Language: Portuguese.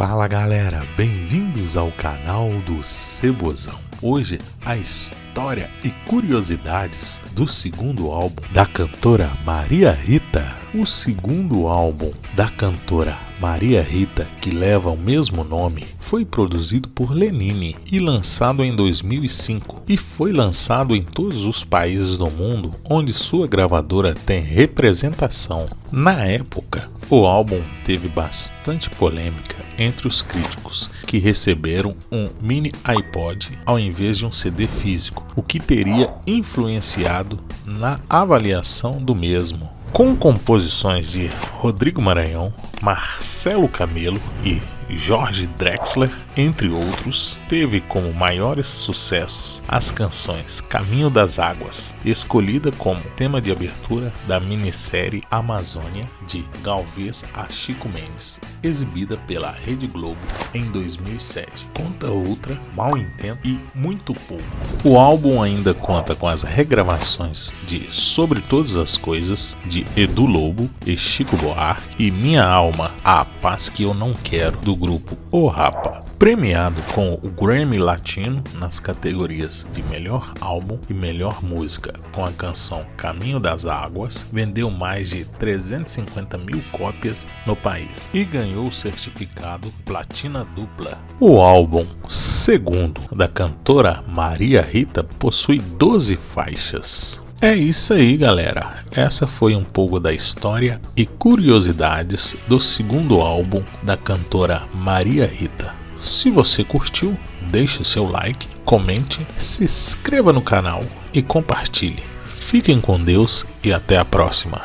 Fala galera, bem-vindos ao canal do Cebozão. Hoje a história e curiosidades do segundo álbum da cantora Maria Rita. O segundo álbum da cantora Maria Rita, que leva o mesmo nome, foi produzido por Lenine e lançado em 2005 e foi lançado em todos os países do mundo onde sua gravadora tem representação. Na época, o álbum teve bastante polêmica entre os críticos, que receberam um mini iPod ao invés de um CD físico, o que teria influenciado na avaliação do mesmo. Com composições de Rodrigo Maranhão, Marcelo Camelo e Jorge Drexler, entre outros, teve como maiores sucessos as canções Caminho das Águas, escolhida como tema de abertura da minissérie Amazônia de Galvez a Chico Mendes, exibida pela Rede Globo em 2007. Conta outra, Mal Entendo e Muito Pouco. O álbum ainda conta com as regravações de Sobre Todas as Coisas de Edu Lobo e Chico Buarque e Minha Alma, a paz que eu não quero do grupo O Rapa. Premiado com o Grammy Latino nas categorias de Melhor Álbum e Melhor Música, com a canção Caminho das Águas, vendeu mais de 350 mil cópias no país e ganhou o certificado Platina Dupla. O álbum Segundo, da cantora Maria Rita, possui 12 faixas. É isso aí, galera. Essa foi um pouco da história e curiosidades do segundo álbum da cantora Maria Rita. Se você curtiu, deixe seu like, comente, se inscreva no canal e compartilhe. Fiquem com Deus e até a próxima.